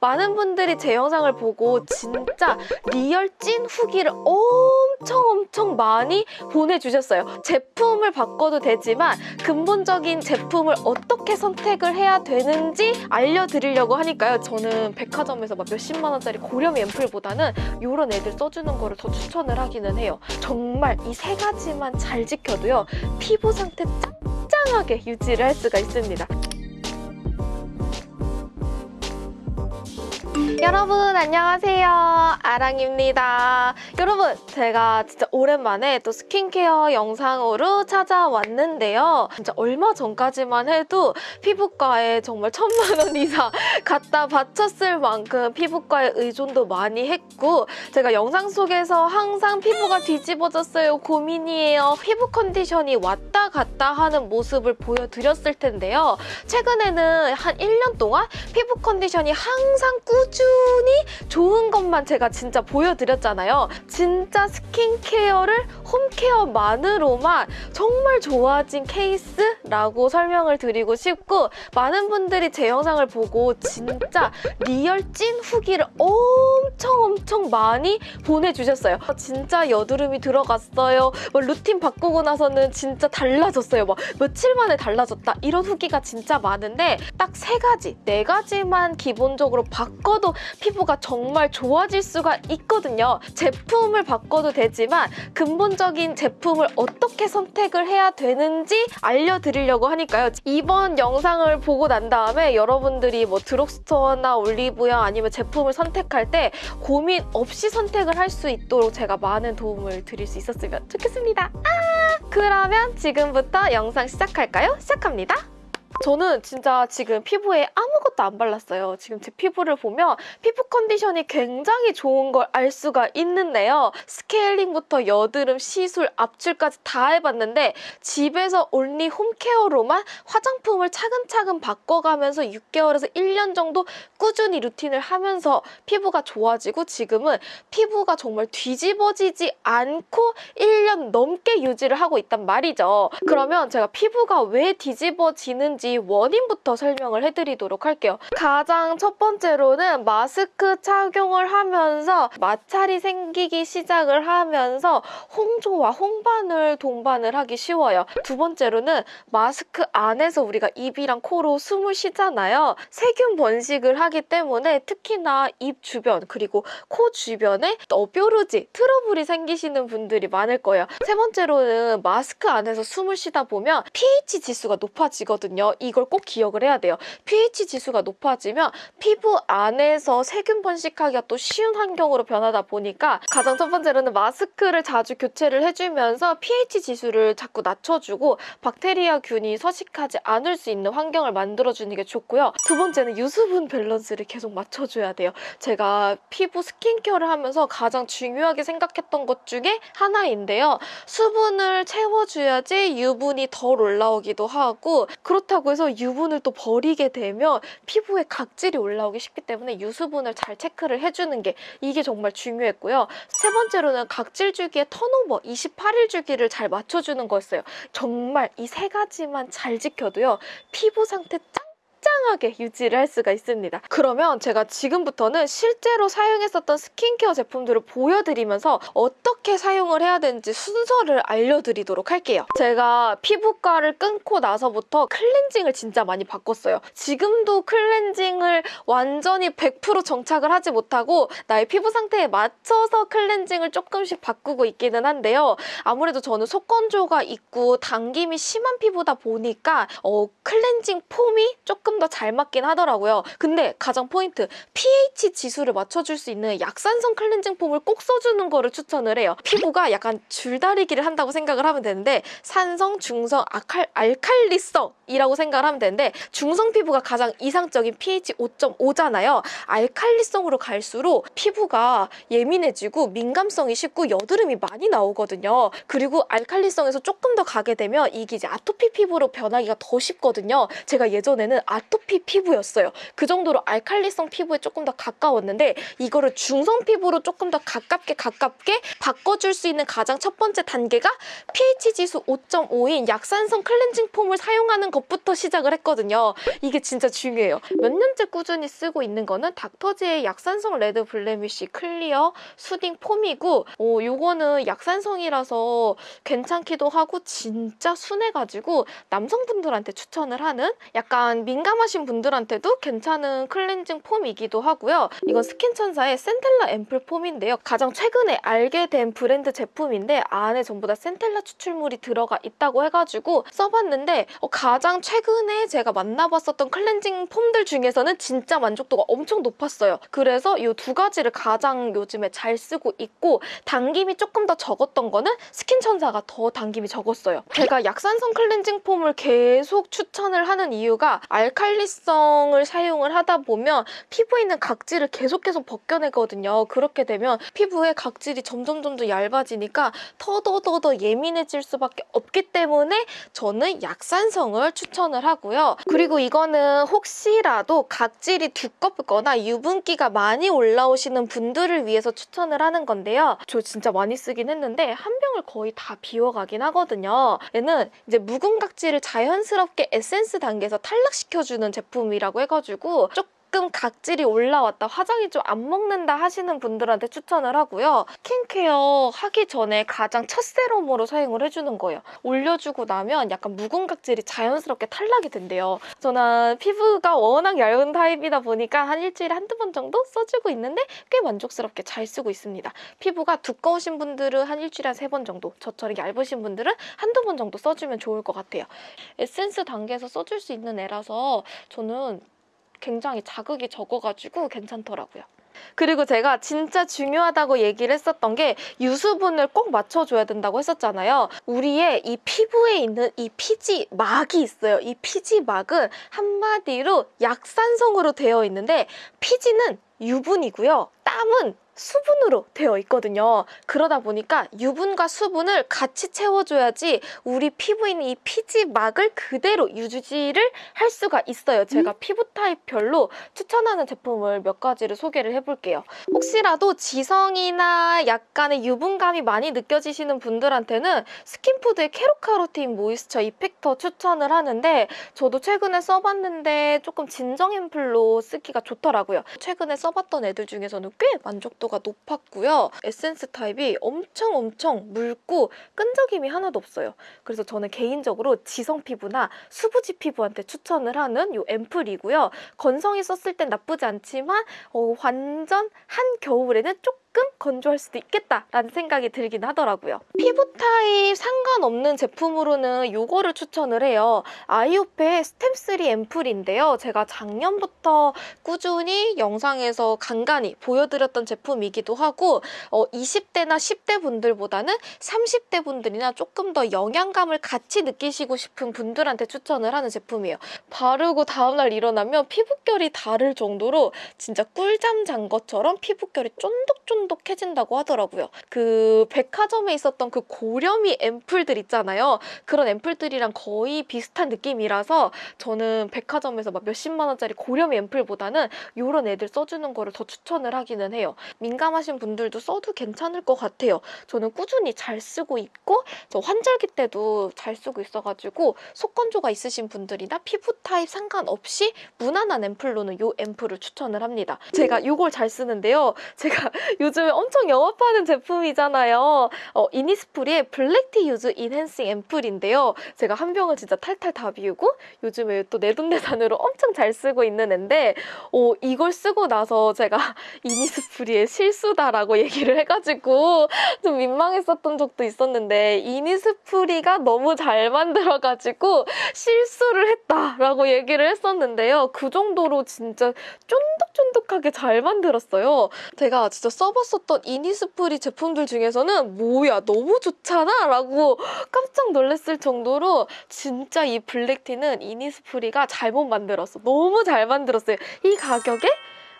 많은 분들이 제 영상을 보고 진짜 real 찐 후기를 엄청 엄청 많이 보내주셨어요. 제품을 바꿔도 되지만 근본적인 제품을 어떻게 선택을 해야 되는지 알려드리려고 하니까요. 저는 백화점에서 막 몇십만 원짜리 고렴 앰플보다는 이런 애들 써주는 거를 더 추천을 하기는 해요. 정말 이 세 가지만 잘 지켜도요. 피부 상태 짱짱하게 유지를 할 수가 있습니다. 여러분 안녕하세요. 아랑입니다. 여러분 제가 진짜 오랜만에 또 스킨케어 영상으로 찾아왔는데요. 진짜 얼마 전까지만 해도 피부과에 정말 천만 원 이상 갖다 바쳤을 만큼 피부과에 의존도 많이 했고 제가 영상 속에서 항상 피부가 뒤집어졌어요 고민이에요. 피부 컨디션이 왔다 갔다 하는 모습을 보여드렸을 텐데요. 최근에는 한 1년 동안 피부 컨디션이 항상 꾸준히 꾸준히 좋은 것만 제가 진짜 보여드렸잖아요. 진짜 스킨케어를 홈케어만으로만 정말 좋아진 케이스라고 설명을 드리고 싶고 많은 분들이 제 영상을 보고 진짜 real 찐 후기를 엄청 엄청 많이 보내주셨어요. 진짜 여드름이 들어갔어요. 뭐 루틴 바꾸고 나서는 진짜 달라졌어요. 막 며칠 만에 달라졌다. 이런 후기가 진짜 많은데 딱 세 가지, 네 가지만 기본적으로 바꿔도 피부가 정말 좋아질 수가 있거든요. 제품을 바꿔도 되지만 근본적인 제품을 어떻게 선택을 해야 되는지 알려드리려고 하니까요. 이번 영상을 보고 난 다음에 여러분들이 뭐 드럭스토어나 올리브영 아니면 제품을 선택할 때 고민 없이 선택을 할 수 있도록 제가 많은 도움을 드릴 수 있었으면 좋겠습니다. 아! 그러면 지금부터 영상 시작할까요? 시작합니다. 저는 진짜 지금 피부에 아무것도 안 발랐어요. 지금 제 피부를 보면 피부 컨디션이 굉장히 좋은 걸 알 수가 있는데요. 스케일링부터 여드름, 시술, 압출까지 다 해봤는데 집에서 온리 홈케어로만 화장품을 차근차근 바꿔가면서 6개월에서 1년 정도 꾸준히 루틴을 하면서 피부가 좋아지고 지금은 피부가 정말 뒤집어지지 않고 1년 넘게 유지를 하고 있단 말이죠. 그러면 제가 피부가 왜 뒤집어지는 지 있는지 원인부터 설명을 해드리도록 할게요. 가장 첫 번째로는 마스크 착용을 하면서 마찰이 생기기 시작을 하면서 홍조와 홍반을 동반을 하기 쉬워요. 두 번째로는 마스크 안에서 우리가 입이랑 코로 숨을 쉬잖아요. 세균 번식을 하기 때문에 특히나 입 주변 그리고 코 주변에 뭐 뾰루지, 트러블이 생기시는 분들이 많을 거예요. 세 번째로는 마스크 안에서 숨을 쉬다 보면 pH 지수가 높아지거든요. 이걸 꼭 기억을 해야 돼요. pH 지수가 높아지면 피부 안에서 세균 번식하기가 또 쉬운 환경으로 변하다 보니까 가장 첫 번째로는 마스크를 자주 교체를 해주면서 pH 지수를 자꾸 낮춰주고 박테리아균이 서식하지 않을 수 있는 환경을 만들어주는 게 좋고요. 두 번째는 유수분 밸런스를 계속 맞춰줘야 돼요. 제가 피부 스킨케어를 하면서 가장 중요하게 생각했던 것 중에 하나인데요. 수분을 채워줘야지 유분이 덜 올라오기도 하고 그렇다고 그렇다고 해서 유분을 또 버리게 되면 피부에 각질이 올라오기 쉽기 때문에 유수분을 잘 체크를 해주는 게 이게 정말 중요했고요. 세 번째로는 각질 주기의 턴오버 28일 주기를 잘 맞춰주는 거였어요. 정말 이 세 가지만 잘 지켜도요. 피부 상태 짱 짱짱하게 유지를 할 수가 있습니다. 그러면 제가 지금부터는 실제로 사용했었던 스킨케어 제품들을 보여드리면서 어떻게 사용을 해야 되는지 순서를 알려드리도록 할게요. 제가 피부과를 끊고 나서부터 클렌징을 진짜 많이 바꿨어요. 지금도 클렌징을 완전히 100% 정착을 하지 못하고 나의 피부 상태에 맞춰서 클렌징을 조금씩 바꾸고 있기는 한데요. 아무래도 저는 속건조가 있고 당김이 심한 피부다 보니까 어, 클렌징 폼이 조금 더 잘 맞긴 하더라고요. 근데 가장 포인트 pH 지수를 맞춰줄 수 있는 약산성 클렌징 폼을 꼭 써주는 거를 추천을 해요. 피부가 약간 줄다리기를 한다고 생각을 하면 되는데 산성, 중성, 아칼, 알칼리성이라고 생각을 하면 되는데 중성 피부가 가장 이상적인 pH 5.5잖아요. 알칼리성으로 갈수록 피부가 예민해지고 민감성이 쉽고 여드름이 많이 나오거든요. 그리고 알칼리성에서 조금 더 가게 되면 이게 이제 아토피 피부로 변하기가 더 쉽거든요. 제가 예전에는 아 아토피 피부였어요. 그 정도로 알칼리성 피부에 조금 더 가까웠는데 이거를 중성 피부로 조금 더 가깝게 가깝게 바꿔줄 수 있는 가장 첫 번째 단계가 pH 지수 5.5인 약산성 클렌징 폼을 사용하는 것부터 시작을 했거든요. 이게 진짜 중요해요. 몇 년째 꾸준히 쓰고 있는 거는 닥터지의 약산성 Red Blemish Clear Soothing 폼이고 어, 요거는 약산성이라서 괜찮기도 하고 진짜 순해가지고 남성분들한테 추천을 하는 약간 민감 하신 분들한테도 괜찮은 클렌징 폼이기도 하고요. 이건 스킨천사의 Centella 앰플 폼인데요. 가장 최근에 알게 된 브랜드 제품인데 안에 전부 다 centella 추출물이 들어가 있다고 해가지고 써봤는데 어, 가장 최근에 제가 만나봤었던 클렌징 폼들 중에서는 진짜 만족도가 엄청 높았어요. 그래서 이 두 가지를 가장 요즘에 잘 쓰고 있고 당김이 조금 더 적었던 거는 스킨천사가 더 당김이 적었어요. 제가 약산성 클렌징 폼을 계속 추천을 하는 이유가 알칼 리성을 사용을 하다 보면 피부에 있는 각질을 계속 계속 벗겨내거든요. 그렇게 되면 피부의 각질이 점점 점점 얇아지니까 더더더더 예민해질 수밖에 없기 때문에 저는 약산성을 추천을 하고요. 그리고 이거는 혹시라도 각질이 두껍거나 유분기가 많이 올라오시는 분들을 위해서 추천을 하는 건데요. 저 진짜 많이 쓰긴 했는데 한 병을 거의 다 비워가긴 하거든요. 얘는 이제 묵은 각질을 자연스럽게 에센스 단계에서 탈락시켜 주는 제품이라고 해가지고 조금 조금 각질이 올라왔다, 화장이 좀 안 먹는다 하시는 분들한테 추천을 하고요. 스킨케어 하기 전에 가장 첫 세럼으로 사용을 해주는 거예요. 올려주고 나면 약간 묵은 각질이 자연스럽게 탈락이 된대요. 저는 피부가 워낙 얇은 타입이다 보니까 한 일주일에 한두 번 정도 써주고 있는데 꽤 만족스럽게 잘 쓰고 있습니다. 피부가 두꺼우신 분들은 한 일주일에 한 세 번 정도, 저처럼 얇으신 분들은 한두 번 정도 써주면 좋을 것 같아요. 에센스 단계에서 써줄 수 있는 애라서 저는 굉장히 자극이 적어가지고 괜찮더라고요. 그리고 제가 진짜 중요하다고 얘기를 했었던 게 유수분을 꼭 맞춰줘야 된다고 했었잖아요. 우리의 이 피부에 있는 이 피지 막이 있어요. 이 피지 막은 한마디로 약산성으로 되어 있는데 피지는 유분이고요. 땀은 수분으로 되어 있거든요. 그러다 보니까 유분과 수분을 같이 채워줘야지 우리 피부에 있는 이 피지막을 그대로 유지를 할 수가 있어요. 제가 음? 피부 타입별로 추천하는 제품을 몇 가지를 소개를 해볼게요. 혹시라도 지성이나 약간의 유분감이 많이 느껴지시는 분들한테는 Skinfood의 Carrot Carotene Moisture Effector 추천을 하는데 저도 최근에 써봤는데 조금 진정 앰플로 쓰기가 좋더라고요. 최근에 써봤던 애들 중에서는 꽤 만족도 만족도가 높았고요. 에센스 타입이 엄청 엄청 묽고 끈적임이 하나도 없어요. 그래서 저는 개인적으로 지성 피부나 수부지 피부한테 추천을 하는 이 앰플이고요. 건성이 썼을 땐 나쁘지 않지만 어, 완전 한겨울에는 조금 조금 건조할 수도 있겠다라는 생각이 들긴 하더라고요. 피부 타입 상관없는 제품으로는 이거를 추천을 해요. IOPE Stem3 앰플인데요. 제가 작년부터 꾸준히 영상에서 간간히 보여드렸던 제품이기도 하고 어, 20대나 10대 분들보다는 30대 분들이나 조금 더 영양감을 같이 느끼시고 싶은 분들한테 추천을 하는 제품이에요. 바르고 다음날 일어나면 피부결이 다를 정도로 진짜 꿀잠 잔 것처럼 피부결이 쫀득쫀득 쫀득해진다고 하더라고요. 그 백화점에 있었던 그 고렴이 앰플들 있잖아요. 그런 앰플들이랑 거의 비슷한 느낌이라서 저는 백화점에서 막 몇십만 원짜리 고렴 앰플보다는 이런 애들 써주는 거를 더 추천을 하기는 해요. 민감하신 분들도 써도 괜찮을 것 같아요. 저는 꾸준히 잘 쓰고 있고 저 환절기 때도 잘 쓰고 있어가지고 속건조가 있으신 분들이나 피부 타입 상관없이 무난한 앰플로는 이 앰플을 추천을 합니다. 제가 이걸 잘 쓰는데요. 제가 요 즘에 엄청 영업하는 제품이잖아요. 어, Innisfree의 Black Tea Youth Enhancing 앰플인데요. 제가 한 병을 진짜 탈탈 다 비우고 요즘에 또 내돈내산으로 엄청 잘 쓰고 있는 앤데 어, 이걸 쓰고 나서 제가 이니스프리의 실수다라고 얘기를 해가지고 좀 민망했었던 적도 있었는데 이니스프리가 너무 잘 만들어가지고 실수를 했다라고 얘기를 했었는데요. 그 정도로 진짜 쫀득쫀득하게 잘 만들었어요. 제가 진짜 써 봤었던 이니스프리 제품들 중에서는 뭐야 너무 좋잖아 라고 깜짝 놀랐을 정도로 진짜 이 블랙티는 이니스프리가 잘못 만들었어. 너무 잘 만들었어요. 이 가격에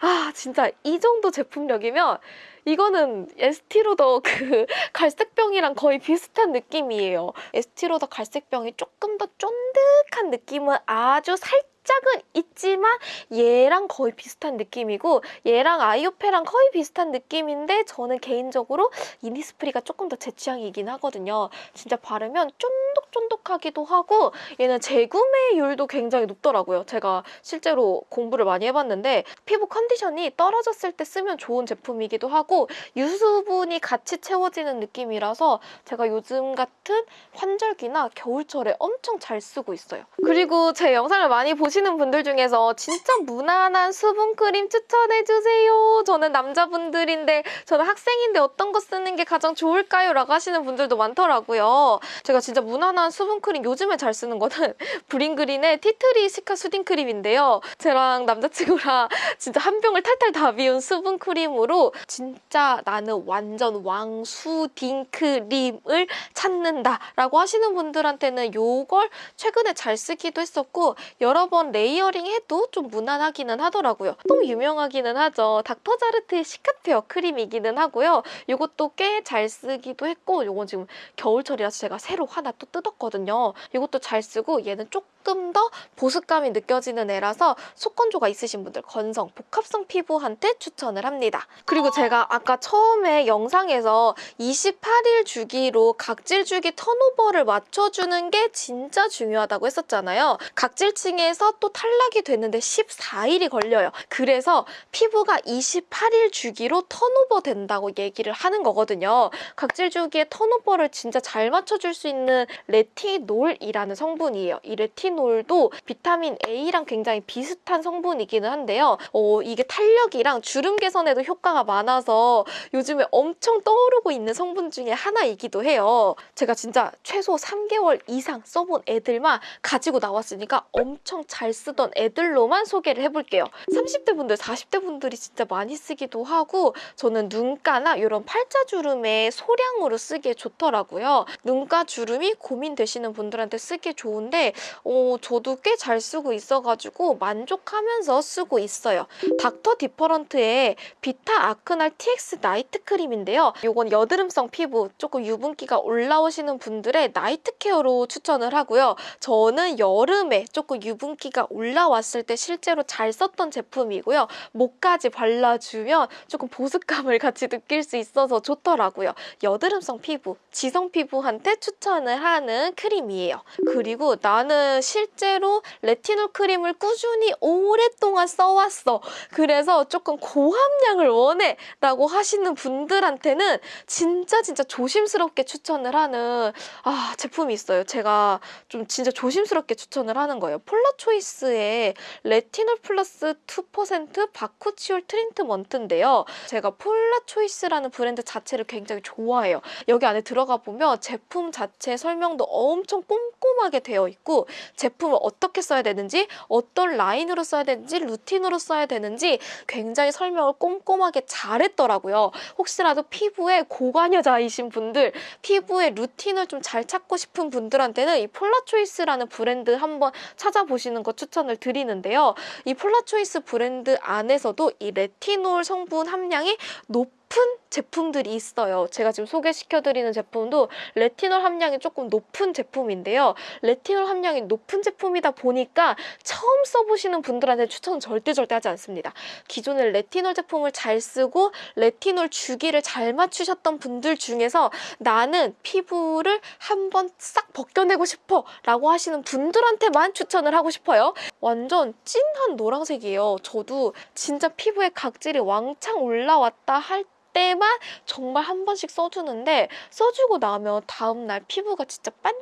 아 진짜 이 정도 제품력이면 이거는 에스티로더 그 갈색병이랑 거의 비슷한 느낌이에요. 에스티로더 갈색병이 조금 더 쫀득한 느낌은 아주 살짝은 있지만 얘랑 거의 비슷한 느낌이고 얘랑 아이오페랑 거의 비슷한 느낌인데 저는 개인적으로 이니스프리가 조금 더 제 취향이긴 하거든요. 진짜 바르면 쫀득쫀득하기도 하고 얘는 재구매율도 굉장히 높더라고요. 제가 실제로 공부를 많이 해봤는데 피부 컨디션이 떨어졌을 때 쓰면 좋은 제품이기도 하고 유수분이 같이 채워지는 느낌이라서 제가 요즘 같은 환절기나 겨울철에 엄청 잘 쓰고 있어요. 그리고 제 영상을 많이 보시는 분들 중에서 진짜 무난한 수분크림 추천해주세요. 저는 남자분들인데 저는 학생인데 어떤 거 쓰는 게 가장 좋을까요? 라고 하시는 분들도 많더라고요. 제가 진짜 무난한 수분크림 요즘에 잘 쓰는 거는 브링그린의 티트리 시카 수딩 크림인데요. 저랑 남자친구랑 진짜 한 병을 탈탈 다 비운 수분크림으로 진짜 나는 완전 왕 soothing 크림을 찾는다 라고 하시는 분들한테는 이걸 최근에 잘 쓰기도 했었고 여러 번 layering 해도 좀 무난하기는 하더라고요. 또 유명하기는 하죠. Dr.Jart의 Cicapair 크림이기는 하고요. 이것도 꽤 잘 쓰기도 했고 이건 지금 겨울철이라서 제가 새로 하나 또 뜯었거든요. 이것도 잘 쓰고 얘는 조금 더 보습감이 느껴지는 애라서 속건조가 있으신 분들 건성, 복합성 피부한테 추천을 합니다. 그리고 제가 아까 처음에 영상에서 28일 주기로 각질 주기 turnover를 맞춰주는 게 진짜 중요하다고 했었잖아요. 각질층에서 또 탈락이 됐는데 14일이 걸려요. 그래서 피부가 28일 주기로 turnover 된다고 얘기를 하는 거거든요. 각질 주기의 turnover를 진짜 잘 맞춰줄 수 있는 레티놀이라는 성분이에요. 이 레티놀 도 비타민 A랑 굉장히 비슷한 성분이기는 한데요. 어, 이게 탄력이랑 주름 개선에도 효과가 많아서 요즘에 엄청 떠오르고 있는 성분 중에 하나이기도 해요. 제가 진짜 최소 3개월 이상 써본 애들만 가지고 나왔으니까 엄청 잘 쓰던 애들로만 소개를 해볼게요. 30대 분들, 40대 분들이 진짜 많이 쓰기도 하고 저는 눈가나 이런 팔자주름에 소량으로 쓰기에 좋더라고요. 눈가 주름이 고민되시는 분들한테 쓰기 좋은데 어, 저도 꽤 잘 쓰고 있어가지고 만족하면서 쓰고 있어요. 닥터 디퍼런트의 비타 아크날 TX 나이트 크림인데요. 이건 여드름성 피부, 조금 유분기가 올라오시는 분들의 night care로 추천을 하고요. 저는 여름에 조금 유분기가 올라왔을 때 실제로 잘 썼던 제품이고요. 목까지 발라주면 조금 보습감을 같이 느낄 수 있어서 좋더라고요. 여드름성 피부, 지성 피부한테 추천을 하는 크림이에요. 그리고 나는 실제로 레티놀 크림을 꾸준히 오랫동안 써왔어. 그래서 조금 고함량을 원해 라고 하시는 분들한테는 진짜 진짜 조심스럽게 추천을 하는 아 제품이 있어요. 제가 좀 진짜 조심스럽게 추천을 하는 거예요. 폴라초이스의 레티놀 플러스 2% 바쿠치올 트리트먼트인데요. 제가 폴라초이스라는 브랜드 자체를 굉장히 좋아해요. 여기 안에 들어가 보면 제품 자체 설명도 엄청 꼼꼼하게 되어 있고 제품을 어떻게 써야 되는지 어떤 라인으로 써야 되는지 루틴으로 써야 되는지 굉장히 설명을 꼼꼼하게 잘했더라고요. 혹시라도 피부에 고관여자이신 분들 피부의 루틴을 좀 잘 찾고 싶은 분들한테는 이 폴라초이스라는 브랜드 한번 찾아보시는 거 추천을 드리는데요. 이 폴라초이스 브랜드 안에서도 이 레티놀 성분 함량이 높 높은 제품들이 있어요. 제가 지금 소개시켜드리는 제품도 레티놀 함량이 조금 높은 제품인데요. 레티놀 함량이 높은 제품이다 보니까 처음 써보시는 분들한테 추천은 절대 절대 하지 않습니다. 기존에 레티놀 제품을 잘 쓰고 레티놀 주기를 잘 맞추셨던 분들 중에서 나는 피부를 한번 싹 벗겨내고 싶어 라고 하시는 분들한테만 추천을 하고 싶어요. 완전 찐한 노란색이에요. 저도 진짜 피부에 각질이 왕창 올라왔다 할때 만 정말 한 번씩 써주는데 써주고 나면 다음날 피부가 진짜 반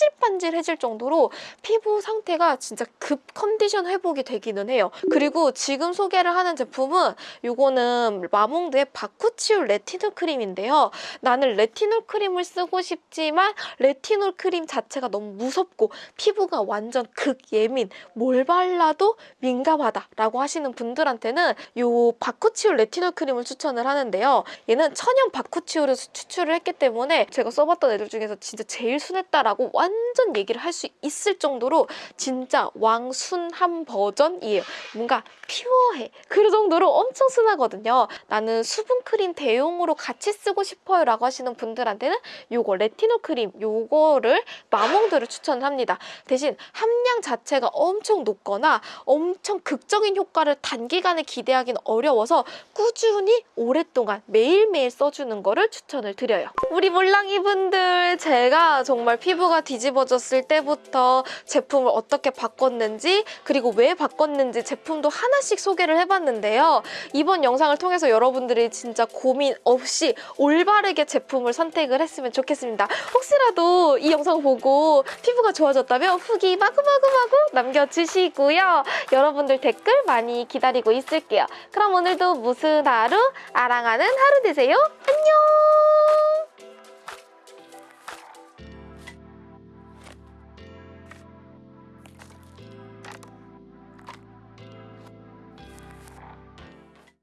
질반질해질 정도로 피부 상태가 진짜 급 컨디션 회복이 되기는 해요. 그리고 지금 소개를 하는 제품은 이거는 마몽드의 바쿠치올 레티놀 크림인데요. 나는 레티놀 크림을 쓰고 싶지만 레티놀 크림 자체가 너무 무섭고 피부가 완전 극예민, 뭘 발라도 민감하다라고 하시는 분들한테는 이 바쿠치올 레티놀 크림을 추천을 하는데요. 얘는 천연 bakuchiol에서 추출을 했기 때문에 제가 써봤던 애들 중에서 진짜 제일 순했다라고 완 완전 얘기를 할 수 있을 정도로 진짜 왕순한 버전이에요. 뭔가 퓨어해. 그 정도로 엄청 순하거든요. 나는 수분 크림 대용으로 같이 쓰고 싶어요 라고 하시는 분들한테는 요거 레티노 크림 요거를 마몽드를 추천합니다. 대신 함량 자체가 엄청 높거나 엄청 극적인 효과를 단기간에 기대하기는 어려워서 꾸준히 오랫동안 매일매일 써주는 거를 추천을 드려요. 우리 몰랑이 분들 제가 정말 피부가 뒤집어졌을 때부터 제품을 어떻게 바꿨는지 그리고 왜 바꿨는지 제품도 하나씩 소개를 해봤는데요. 이번 영상을 통해서 여러분들이 진짜 고민 없이 올바르게 제품을 선택을 했으면 좋겠습니다. 혹시라도 이 영상 보고 피부가 좋아졌다면 후기 마구마구마구 남겨주시고요. 여러분들 댓글 많이 기다리고 있을게요. 그럼 오늘도 무슨 하루? 아랑하는 하루 되세요. 안녕!